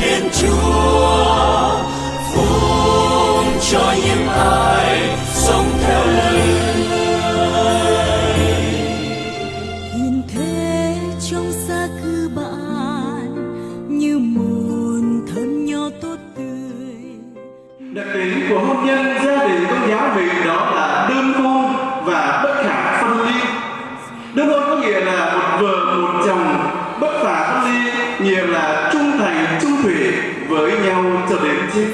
Thiên Chúa phúc cho những ai sống theo lời hiền thế trong xa cư bạn như một thân nho tốt tươi Đặc tính của hôn nhân gia đình công giáo mình đó là đơn hôn và bất khả phân ly. Đơn hôn có nghĩa là một vợ một chồng cho đến chết.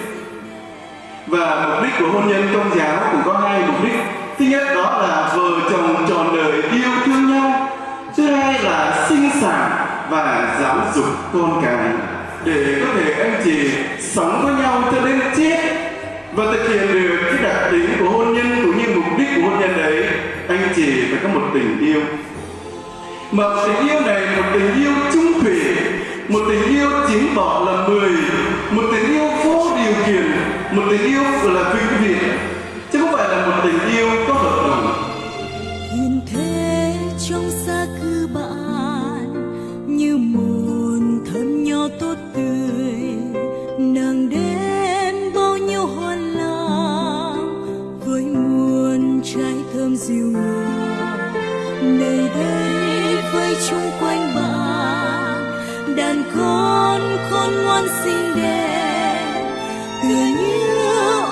Và mục đích của hôn nhân công giáo cũng có hai mục đích. Thứ nhất, đó là vợ chồng trọn đời yêu thương nhau. Thứ hai là sinh sản và giáo dục con cái để có thể anh chị sống với nhau cho đến chết và thực hiện được cái đặc tính của hôn nhân cũng như mục đích của hôn nhân đấy anh chị phải có một tình yêu mà tình yêu này một tình yêu trung thủy một tình yêu chính bỏ là mười, một tình yêu vô điều kiện, một tình yêu là vĩnh viễn. Chứ không phải là một tình yêu có hợp đồng. Đàn con khôn ngoan xinh đẹp. Tựa như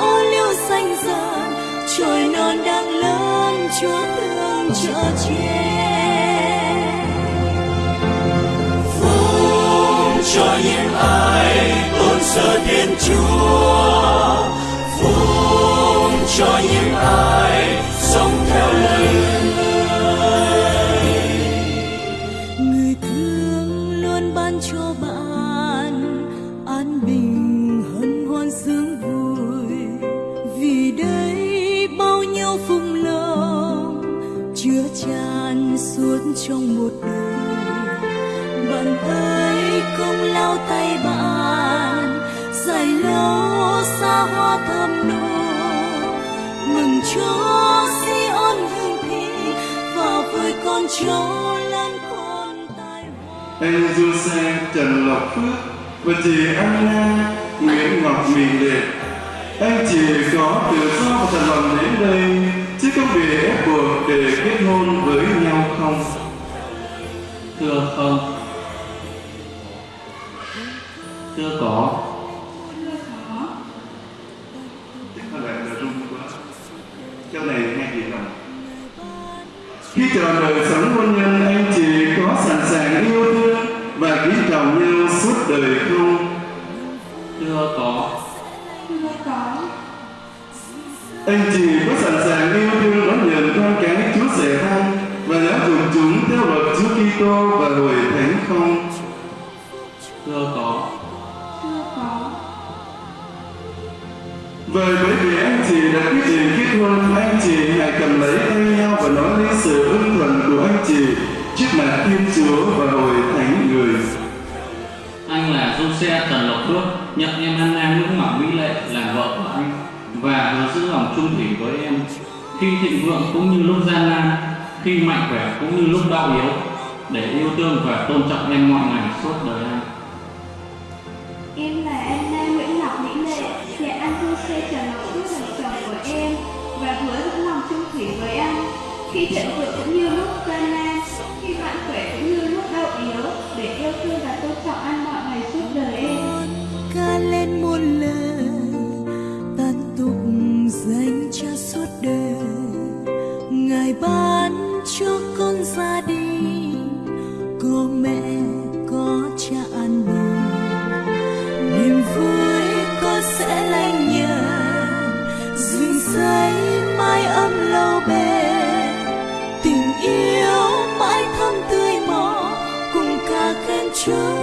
ô liu xanh dần trồi non đang lớn, chúa thương cho trẻ phúc cho những ai tôn sơ Thiên Chúa. Suốt trong một đời. Bàn tay không lao tay bạn dài lâu xa hoa thơm nồng mừng cho si ôn hương thi và vui con cháu lan con tài hoa em du xe Trần Lộc Phước và chị Anna Nguyễn Ngọc Miền Liệt. em chỉ có tự do và thật lòng đến đây chứ không bị ép buộc để kết hôn với nhau không? Thưa không Thưa có Có lẽ là run quá. Châu này nghe gì không? Khi chọn đời sống hôn nhân, anh chị có sẵn sàng yêu thương và kính trọng nhau suốt đời không? Thưa có Anh chị có Kitô và hội thánh không? Thưa có Vậy bởi vì anh chị đã quyết định kết hôn, anh chị hãy cầm lấy tay nhau và nói lên sự ưng thuận của anh chị trước mặt Thiên Chúa và hội thánh người. Anh là Xe Trần Lộc Phước Nhận em Anna Nguyễn Ngọc Mỹ Lệ là vợ của anh Và hứa giữ lòng trung thủy với em Khi thịnh vượng cũng như lúc gian nan Khi mạnh khỏe cũng như lúc đau yếu Để yêu thương và tôn trọng em mọi ngày suốt đời anh Em là Anna Nguyễn Ngọc Mỹ Lệ, nhà anh Thu Xe Trần Ngọc Phước là chồng của em và hứa giữ lòng trung thủy với anh. Khi thịnh vượng cũng như lúc gian nan, khi mạnh khỏe cũng như lúc đau yếu, để yêu thương và tôn trọng anh mọi ngày suốt đời em. ca lên muôn lời tán tục danh cha suốt đời ngài ban cho con gia đình mẹ có cha ăn bồi niềm vui con sẽ lanh nhẹ dừng say mai âm lâu bền tình yêu mãi thơm tươi mò cùng ca khen chúa.